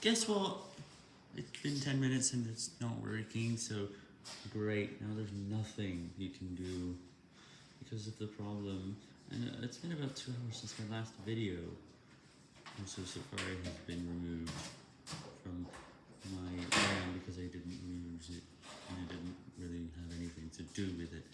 guess what? It's been 10 minutes and it's not working, so great, now there's nothing you can do because of the problem. And it's been about two hours since my last video. And so Safari has been removed from my RAM because I didn't use it and I didn't really have anything to do with it.